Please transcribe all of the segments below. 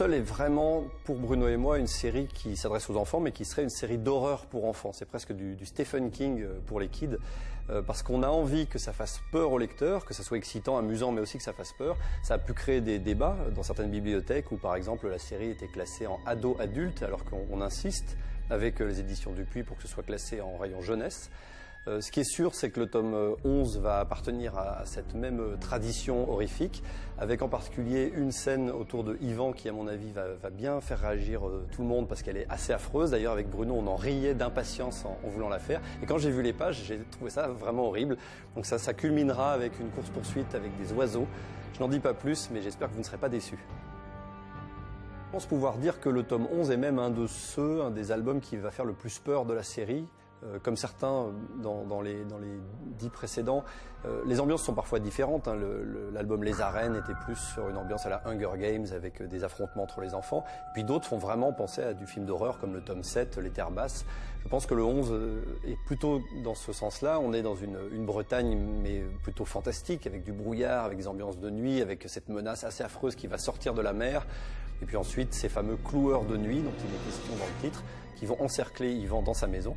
Seul est vraiment, pour Bruno et moi, une série qui s'adresse aux enfants, mais qui serait une série d'horreur pour enfants. C'est presque du, Stephen King euh, pour les kids, euh, parce qu'on a envie que ça fasse peur aux lecteurs, que ça soit excitant, amusant, mais aussi que ça fasse peur. Ça a pu créer des débats dans certaines bibliothèques où, par exemple, la série était classée en ado-adulte, alors qu'on insiste avec les éditions Dupuis pour que ce soit classé en rayon jeunesse. Euh, ce qui est sûr, c'est que le tome 11 euh, va appartenir à, cette même euh, tradition horrifique, avec en particulier une scène autour de Yvan qui, à mon avis, va, bien faire réagir tout le monde parce qu'elle est assez affreuse. D'ailleurs, avec Bruno, on en riait d'impatience en, voulant la faire. Et quand j'ai vu les pages, j'ai trouvé ça vraiment horrible. Donc ça, ça culminera avec une course-poursuite avec des oiseaux. Je n'en dis pas plus, mais j'espère que vous ne serez pas déçus. Je pense pouvoir dire que le tome 11 est même un de ceux, un des albums qui va faire le plus peur de la série. Euh, comme certains dans, les, dix précédents, euh, les ambiances sont parfois différentes. Hein. L'album Les Arènes était plus sur une ambiance à la Hunger Games avec euh, des affrontements entre les enfants. Puis d'autres font vraiment penser à du film d'horreur comme le tome 7, Les Terres Basses. Je pense que le 11 est plutôt dans ce sens-là. On est dans une, une, Bretagne mais plutôt fantastique avec du brouillard, avec des ambiances de nuit, avec cette menace assez affreuse qui va sortir de la mer. Et puis ensuite ces fameux cloueurs de nuit dont il est question dans le titre qui vont encercler Yvan dans sa maison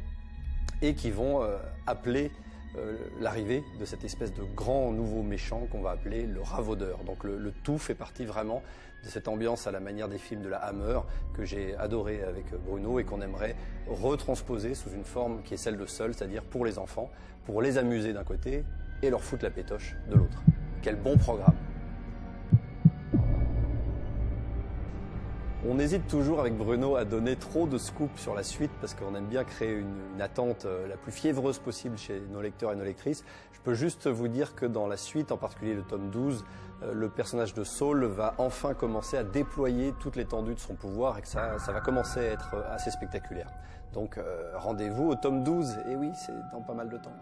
et qui vont euh, appeler euh, l'arrivée de cette espèce de grand nouveau méchant qu'on va appeler le ravaudeur. Donc le, tout fait partie vraiment de cette ambiance à la manière des films de la Hammer que j'ai adoré avec Bruno et qu'on aimerait retransposer sous une forme qui est celle de seul, c'est-à-dire pour les enfants, pour les amuser d'un côté et leur foutre la pétoche de l'autre. Quel bon programme On hésite toujours avec Bruno à donner trop de scoop sur la suite parce qu'on aime bien créer une, attente euh, la plus fiévreuse possible chez nos lecteurs et nos lectrices. Je peux juste vous dire que dans la suite, en particulier le tome 12, euh, le personnage de Saul va enfin commencer à déployer toute l'étendue de son pouvoir et que ça, va commencer à être assez spectaculaire. Donc euh, rendez-vous au tome 12, et oui, c'est dans pas mal de temps.